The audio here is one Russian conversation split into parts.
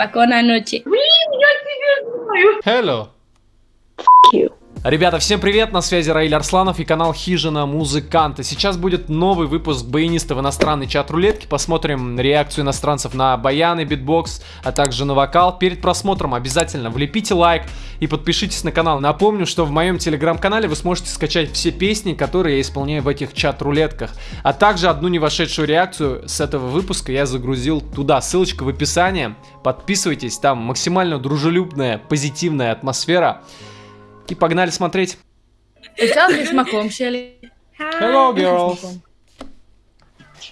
Pacón anoche. Hello. F you. Ребята, всем привет, на связи Раиль Арсланов и канал Хижина Музыканта. Сейчас будет новый выпуск баянистов иностранной чат-рулетки. Посмотрим реакцию иностранцев на баяны, битбокс, а также на вокал. Перед просмотром обязательно влепите лайк и подпишитесь на канал. Напомню, что в моем телеграм-канале вы сможете скачать все песни, которые я исполняю в этих чат-рулетках. А также одну не вошедшую реакцию с этого выпуска я загрузил туда. Ссылочка в описании. Подписывайтесь, там максимально дружелюбная, позитивная атмосфера. И погнали смотреть. Estás смаком, Шелли? Hello, girls.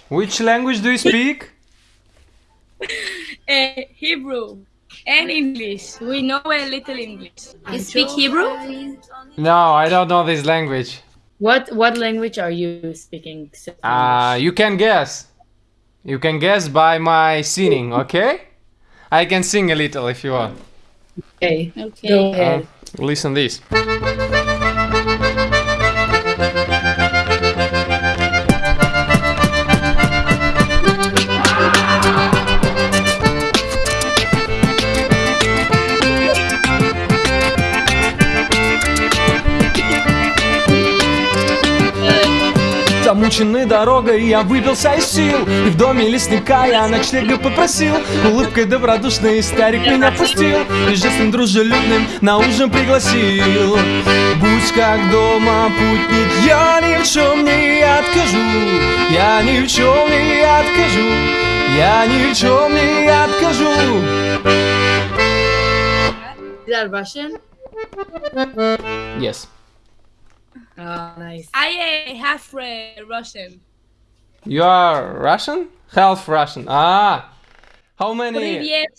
Which language do you speak? Uh, Hebrew and English. We know a little English. You speak Hebrew? No, I don't know this language. What what language are you speaking? Uh, you can guess. You can guess by my singing, okay? I can sing a little if you want. okay. Okay. Go Uh, ahead. listen this. Замученный дорогой я выбился из сил. И в доме лесника я ночлега попросил. Улыбкой добродушной старик меня пустил. И жестом дружелюбным на ужин пригласил. Будь как дома, путник, я ни в чем не откажу. Я ни в чем не откажу. Я ни в чем не откажу. Is that Russian? Yes Oh, nice. I uh, half Russian. You are Russian? Half Russian. Ah How many? Привет.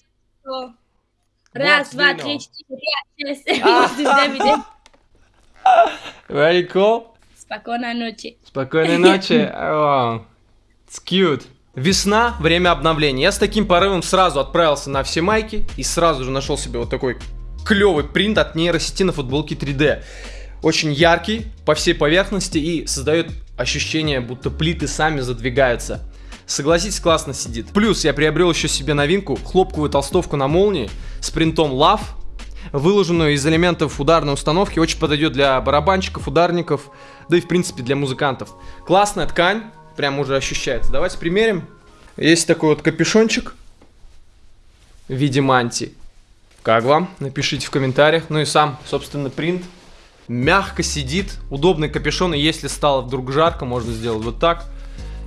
Раз, два, три, четыре, пять, шесть. Very cool Спокойной ночи. Спокойной ночи. It's cute. Весна, время обновления. Я с таким порывом сразу отправился на все майки и сразу же нашел себе вот такой клевый принт от нейросети на футболке 3D. Очень яркий по всей поверхности и создает ощущение, будто плиты сами задвигаются. Согласитесь, классно сидит. Плюс я приобрел еще себе новинку, хлопковую толстовку на молнии с принтом Love, выложенную из элементов ударной установки, очень подойдет для барабанщиков, ударников, да и в принципе для музыкантов. Классная ткань, прям уже ощущается. Давайте примерим. Есть такой вот капюшончик в виде мантии. Как вам? Напишите в комментариях. Ну и сам, собственно, принт. Мягко сидит, удобный капюшон, и если стало вдруг жарко, можно сделать вот так,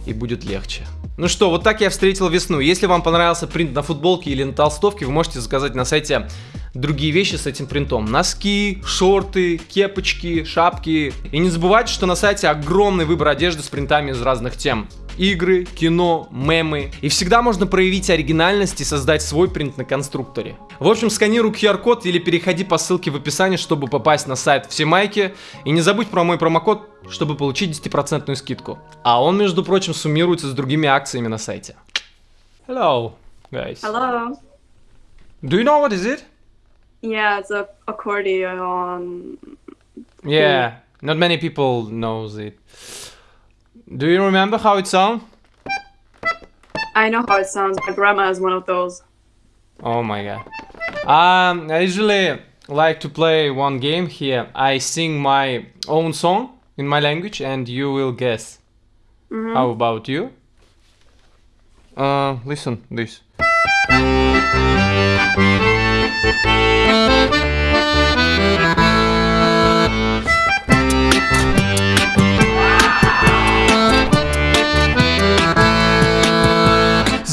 и будет легче. Ну что, вот так я встретил весну. Если вам понравился принт на футболке или на толстовке, вы можете заказать на сайте другие вещи с этим принтом. Носки, шорты, кепочки, шапки. И не забывайте, что на сайте огромный выбор одежды с принтами из разных тем. Игры, кино, мемы. И всегда можно проявить оригинальность и создать свой принт на конструкторе. В общем, сканируй QR-код или переходи по ссылке в описании, чтобы попасть на сайт Все майки. И не забудь про мой промокод, чтобы получить 10% скидку. А он, между прочим, суммируется с другими акциями на сайте. Hello, guys. Hello. Do you know what is it? Yeah, it's a accordion. Yeah, not many people knows it. Do you remember how it sounds? I know how it sounds. My grandma has one of those. Oh my god. Um, I usually like to play one game here. I sing my own song in my language and you will guess. How about you? Uh, listen this.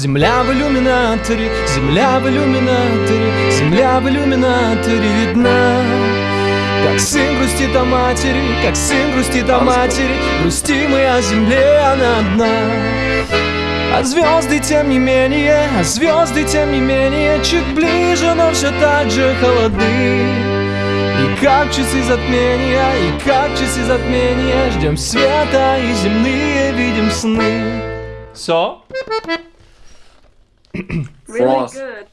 Земля в иллюминаторе, земля в иллюминаторе, земля в иллюминаторе видна. Как сын грустит о матери, как сын грустит о матери, грустим мы о земле, она одна. А звезды тем не менее, а звезды тем не менее, чуть ближе, но все так же холодны. И как часы затмения, и как часы затмения, ждем света и земные видим сны. So? Really Frost. good.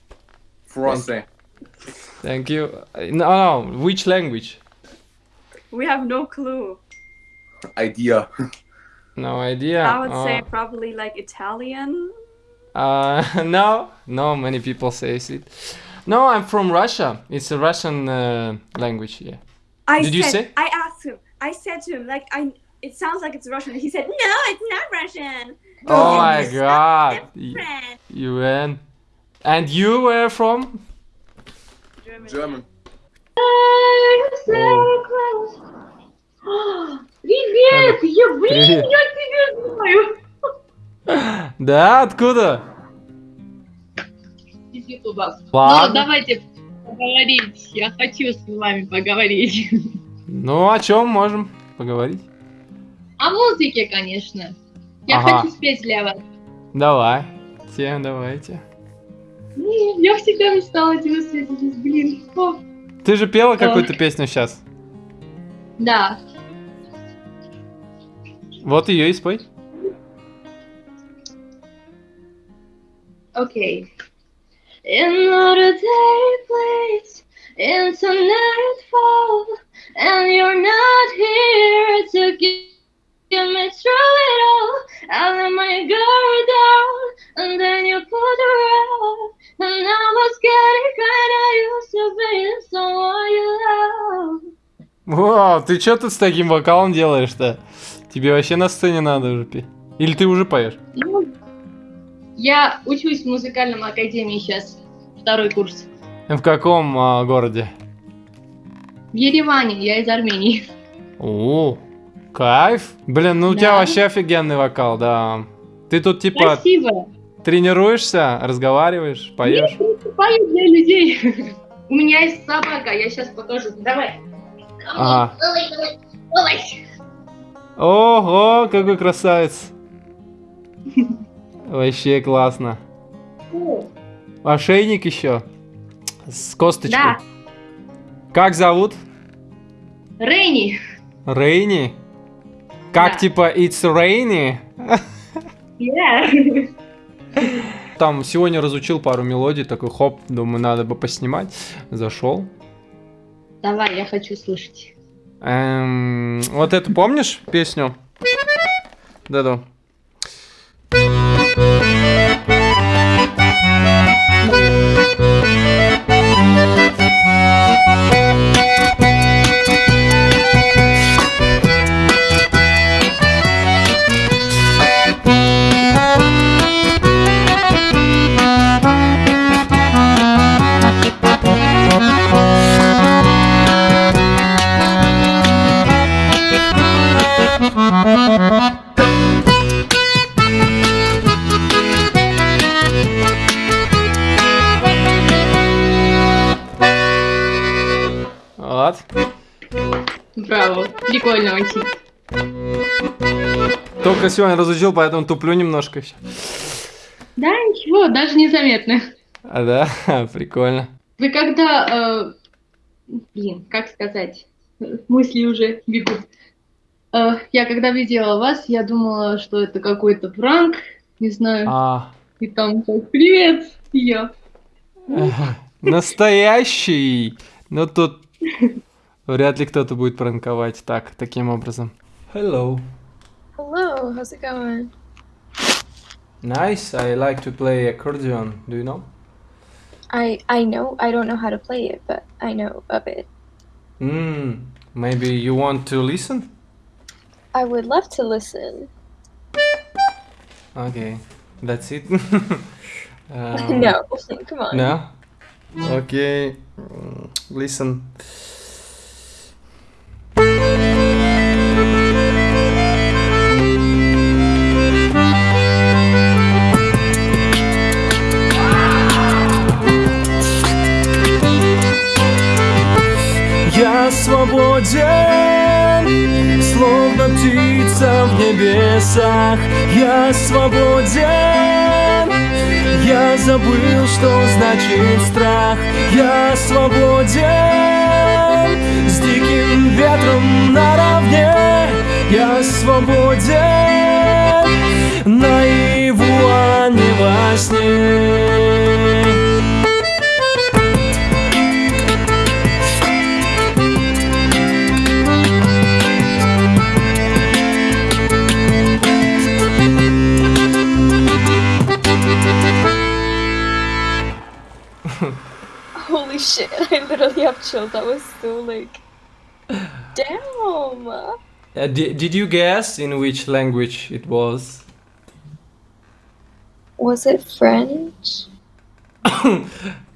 Frosty. Thank you. Uh, No, no, which language? We have no clue. Idea. No idea. I would say Oh. probably like Italian. Uh, no, no, many people say it. No, I'm from Russia. It's a Russian uh, language. Yeah. I Did you said, say? I asked him. I said to him, like, I. It sounds like it's Russian. He said, "No, it's not Russian." Oh my god. You win. And you were from? German. Привет! Я, блин, я тебя знаю! Да, откуда? Из Ютуба. Ладно. Ну, давайте поговорить. Я хочу с вами поговорить. Ну, о чем можем поговорить? О музыке, конечно. Я Ага. хочу спеть для вас. Давай. Тем, давайте. Я всегда мечтала тебя спеть, блин. О, Ты же пела какую-то песню сейчас. Да. Вот ее и спой. Окей. Another day, please, into nightfall, Вау, ты что тут с таким вокалом делаешь-то? Тебе вообще на сцене надо уже петь. Или ты уже поешь? Ну, я учусь в музыкальном академии сейчас, второй курс. В каком а, городе? В Ереване, я из Армении. О, кайф. Блин, ну у тебя Да. вообще офигенный вокал, да. Ты тут типа Спасибо. тренируешься, разговариваешь, поешь? Пою для людей. У меня есть собака, я сейчас покажу. Давай. Ага. Ого, какой красавец. Вообще классно. Ошейник еще. С косточкой. Да. Как зовут? Рейни. Рейни? Как Да. типа It's Rainy? Yeah. Там сегодня разучил пару мелодий, такой хоп, думаю, надо бы поснимать. Зашел. Давай, я хочу слушать. Эм, вот эту помнишь песню? Да-да. Вот. Браво. Прикольно очень. Только сегодня разучил, поэтому туплю немножко еще. Да, ничего, даже незаметно. А, да, прикольно. Вы когда... э, блин, как сказать? Мысли уже бегут. Э, я когда видела вас, я думала, что это какой-то пранк. Не знаю. А, И там так, привет, и я. настоящий. Но тут вряд ли кто-то будет пранковать так, таким образом. Hello. Hello, how's it going? Nice. I like to play accordion. Do you know? I I know I don't know how to play it, but I know of it. Hmm. Maybe you want to listen? I would love to listen. Okay. That's it. Um, no, come on. No? Okay. Listen. Я свободен, словно птица в небесах. Я свободен, забыл, что значит страх. Я свободен, с диким ветром наравне. Literally have chills. That was so like, damn. Uh, di- did you guess in which language it was? Was it French?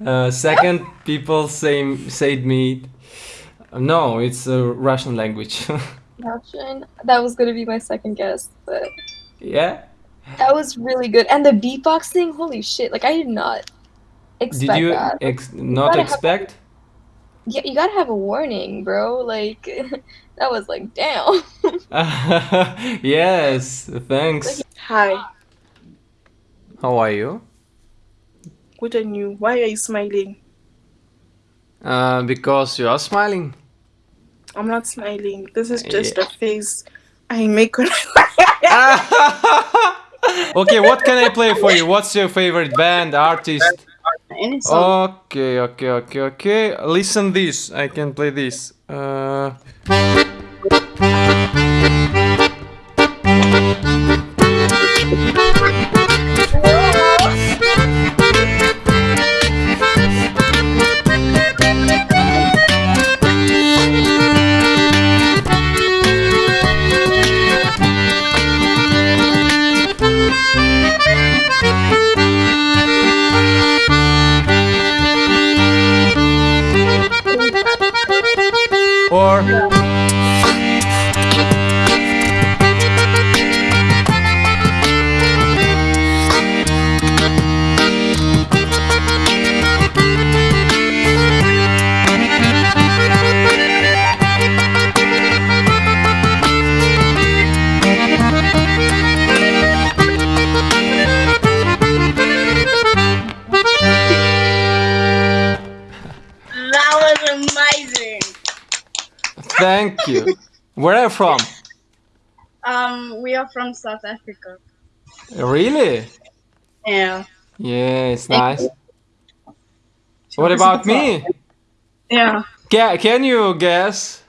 uh, second, people say said me. No, it's a Russian language. Russian. That was gonna be my second guess, but yeah. that was really good. And the beatboxing. holy shit! Like I did not expect Did you that. ex- not gotta have- expect? Yeah, you gotta have a warning, bro. Like that was like, damn. yes. Thanks. Hi, How are you? good on you. Why are you smiling? Uh, because you are smiling. I'm not smiling. This is just Yeah. a face I make when okay, what can I play for you? What's your favorite band, artist? Okay, okay, okay, okay. Listen this. I can play this. Uh, thank you. Where are you from? Um, we are from South Africa. Really? Yeah. Yeah, it's nice. What about me? Yeah. Can, can you guess?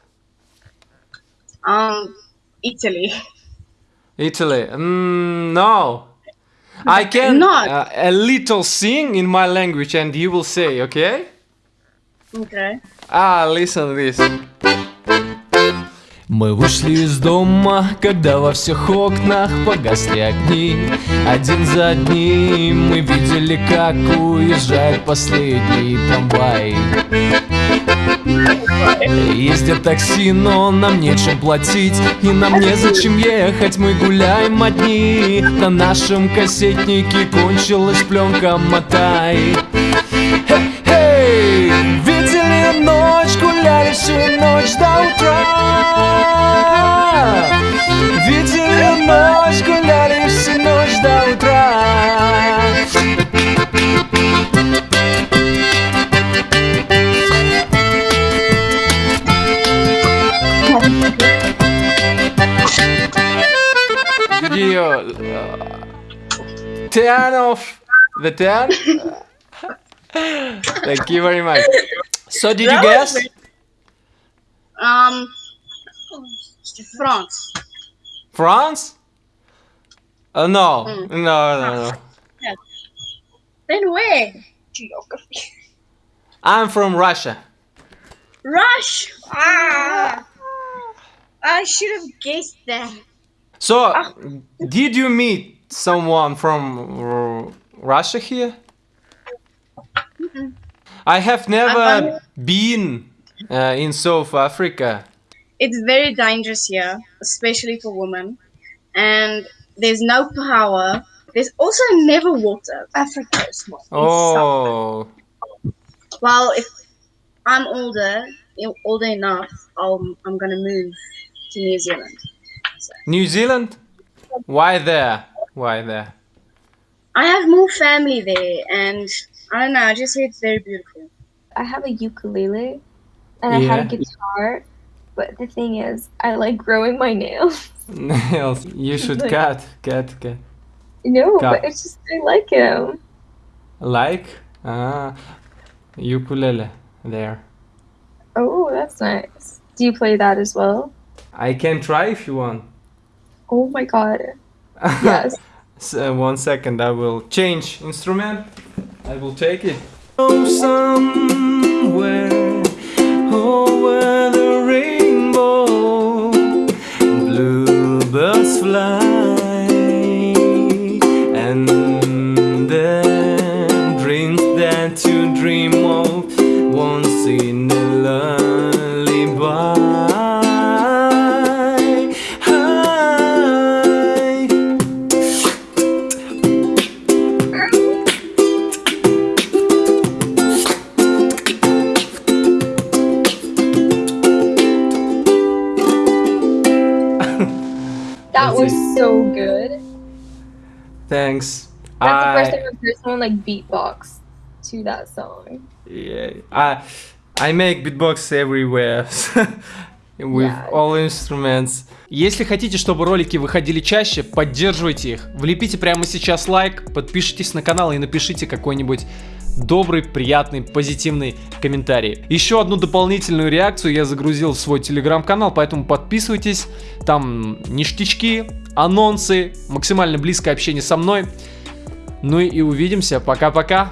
Um, Italy. Italy? Mm, no. I can Not. uh, a little sing in my language and you will say, okay? Okay. Ah, listen to this. Мы вышли из дома, когда во всех окнах погасли огни. Один за одним мы видели, как уезжает последний трамвай. Ездят такси, но нам нечем платить И нам незачем ехать, мы гуляем одни. На нашем кассетнике кончилась пленка «Мотай» isso nos dá o tra Vizinho nós cuidar nos dá o tra uh, turn off the turn. Thank you very much. So did you guess? Um, France. France? Uh, no, no, no, no. Then where? Geography. I'm from Russia. Rush. Ah. I should have guessed that. So, did you meet someone from Russia here? I have never been uh, in South Africa. It's very dangerous here, especially for women. And there's no power. There's also never water. Africa is small. Oh, Well, if I'm older, you- older enough, I'll, I'm gonna move to New Zealand. New Zealand? Why there? Why there? I have more family there, and I don't know. I just hear it's very beautiful. I have a ukulele and I had a guitar, but the thing is, I like growing my nails. Nails. You should Like- cut, cut, cut. No, Got- but it's just I like him. Like? Ah, ukulele. There. Oh, that's nice. Do you play that as well? I can try if you want. Oh my god. Yes. S- uh, one second, I will change instrument. I will take it. Oh, somewhere whole world like beatbox to that song. yeah, I, I make beatbox everywhere. With Yeah. all instruments. Если хотите, чтобы ролики выходили чаще, поддерживайте их. Влепите прямо сейчас лайк, подпишитесь на канал и напишите какой-нибудь добрый, приятный, позитивный комментарий. Еще одну дополнительную реакцию я загрузил в свой телеграм-канал, поэтому подписывайтесь. Там ништячки, анонсы, максимально близкое общение со мной. Ну и увидимся. Пока-пока.